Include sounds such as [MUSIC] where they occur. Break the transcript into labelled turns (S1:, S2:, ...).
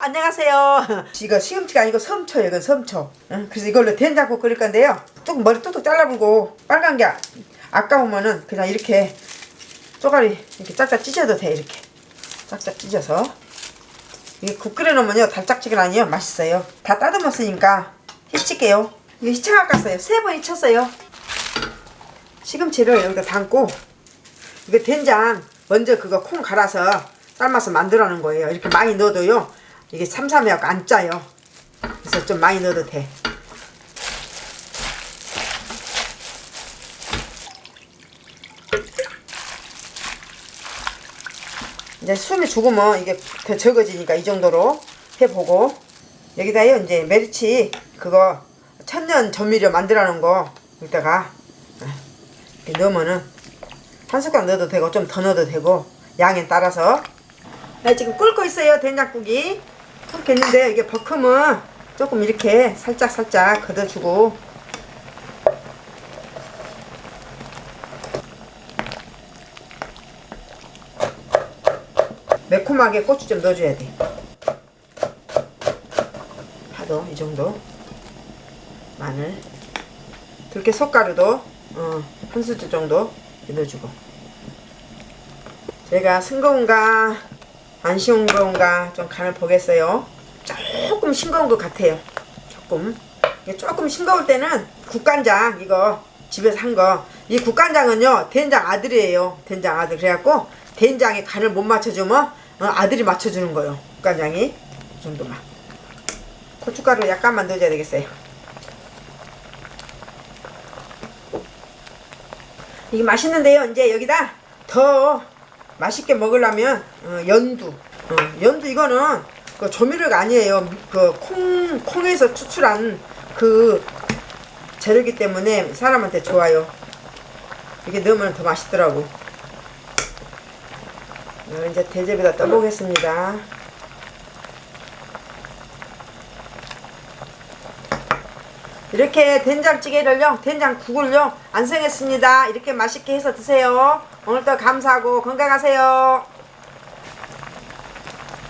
S1: 안녕하세요. [LAUGHS] 이거 시금치가 아니고 섬초예요. 이건 섬초. 응? 그래서 이걸로 된장국 끓일 건데요. 뚝 머리 뚝뚝 잘라불고 빨간 게 아- 아까우면은 그냥 이렇게 쪼가리 이렇게 짝짝 찢어도 돼 이렇게 짝짝 찢어서 이게 국 끓여놓으면요 달짝지근하니요 맛있어요. 다 따듬었으니까 히칠게요. 이거 히쳐 깎았어요. 세 번 히쳤어요. 시금치를 여기다 담고 이거 된장 먼저 그거 콩 갈아서 삶아서 만들어 놓은 거예요. 이렇게 많이 넣어도요. 이게 삼삼해갖고 안 짜요. 그래서 좀 많이 넣어도 돼. 이제 숨이 죽으면 이게 더 적어지니까 이 정도로 해보고 여기다요 이제 메리치 그거 천년 조미료 만들어 놓은 거 여기다가 이렇게 넣으면은 한 숟갈 넣어도 되고 좀 더 넣어도 되고 양에 따라서 네, 지금 끓고 있어요 된장국이 끓고 있는데 이게 버큼은 조금 이렇게 살짝 살짝 걷어주고. 매콤하게 고추 좀 넣어줘야 돼. 파도 이 정도. 마늘. 들깨 숟가루도 어, 한 수저 정도 넣어주고. 제가 싱거운가 안 싱거운가 좀 간을 보겠어요. 조금 싱거운 것 같아요. 조금. 조금 싱거울 때는 국간장 이거 집에서 한 거. 이 국간장은요 된장 아들이에요. 된장 아들. 그래갖고 된장에 간을 못 맞춰주면 어, 아들이 맞춰주는 거예요. 국간장이. 이 정도만. 고춧가루 약간만 넣어줘야 되겠어요. 이게 맛있는데요. 이제 여기다 더 맛있게 먹으려면 어, 연두. 어, 연두 이거는 그 조미료가 아니에요. 그 콩, 콩에서 추출한 그 재료기 때문에 사람한테 좋아요. 이게 넣으면 더 맛있더라고. 어, 이제 대접에다 떠보겠습니다. 이렇게 된장찌개를요 된장국을요 안성했습니다. 이렇게 맛있게 해서 드세요 오늘도 감사하고 건강하세요